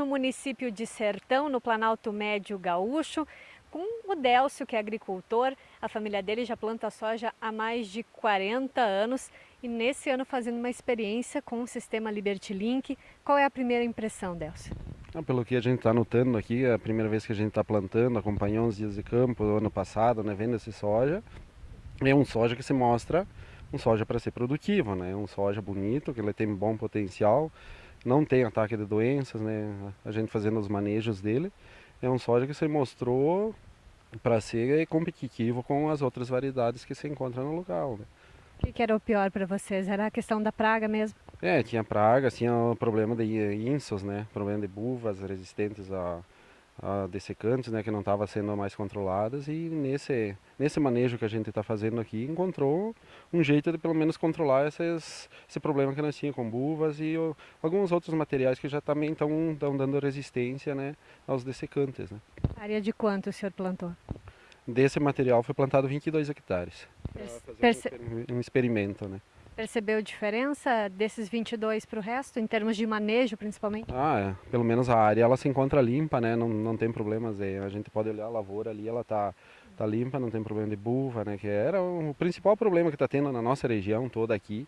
No município de Sertão, no Planalto Médio Gaúcho, com o Délcio, que é agricultor. A família dele já planta soja há mais de 40 anos e nesse ano fazendo uma experiência com o sistema Liberty Link. Qual é a primeira impressão, Délcio? Ah, pelo que a gente está notando aqui, é a primeira vez que a gente está plantando, acompanhou uns dias de campo do ano passado, né, vendo esse soja. É um soja que se mostra um soja para ser produtivo, né? Um soja bonito, que ele tem bom potencial, não tem ataque de doenças, né? A gente fazendo os manejos dele, é um soja que se mostrou para ser competitivo com as outras variedades que se encontram no local. Né? O que, que, era o pior para vocês? Era a questão da praga mesmo? É, tinha praga, tinha o problema de insos, né? Problema de buvas resistentes a, dessecantes, né, que não estavam sendo mais controladas e nesse, nesse manejo que a gente está fazendo aqui encontrou um jeito de pelo menos controlar esses, esse problema que nós tínhamos com buvas e alguns outros materiais que já também estão dando resistência né, aos dessecantes. Né. Área de quanto o senhor plantou? Desse material foi plantado 22 hectares. Perce... Um, um experimento, né. Percebeu diferença desses 22 para o resto, em termos de manejo principalmente? Ah, é. pelo menos a área ela se encontra limpa, né? não, não tem problemas. É. A gente pode olhar a lavoura ali, ela está tá limpa, não tem problema de buva, né? que era o principal problema que está tendo na nossa região toda aqui.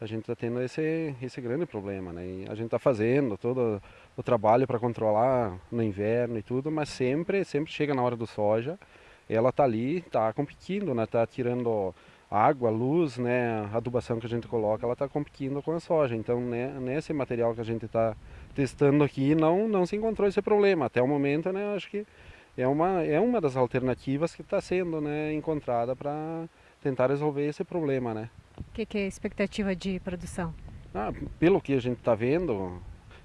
A gente está tendo esse, esse grande problema, né? E a gente está fazendo todo o trabalho para controlar no inverno e tudo, mas sempre, sempre chega na hora do soja, ela está ali, está competindo, né? Está tirando água, luz, né, a adubação que a gente coloca, ela está competindo com a soja. Então, né, nesse material que a gente está testando aqui, não, não se encontrou esse problema. Até o momento, né, acho que é uma, é uma das alternativas que está sendo né, encontrada para tentar resolver esse problema. Né. O que, que é a expectativa de produção? Ah, pelo que a gente está vendo,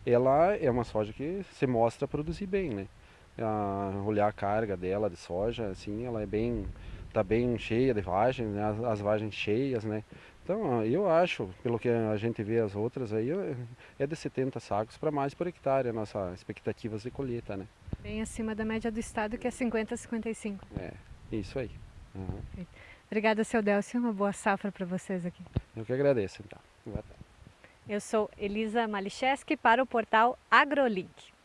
ela é uma soja que se mostra produzir bem. Né. A, olhar a carga dela de soja, assim, ela é bem está bem cheia de vagens, né? as, as vagens cheias, né? Então eu acho, pelo que a gente vê as outras aí, é de 70 sacos para mais por hectare a nossa expectativa de colheita, né? Bem acima da média do estado que é 50 a 55. É, isso aí. Uhum. Obrigada, seu Delcio, uma boa safra para vocês aqui. Eu que agradeço, então. Eu sou Elisa Malicheski para o portal AgroLink.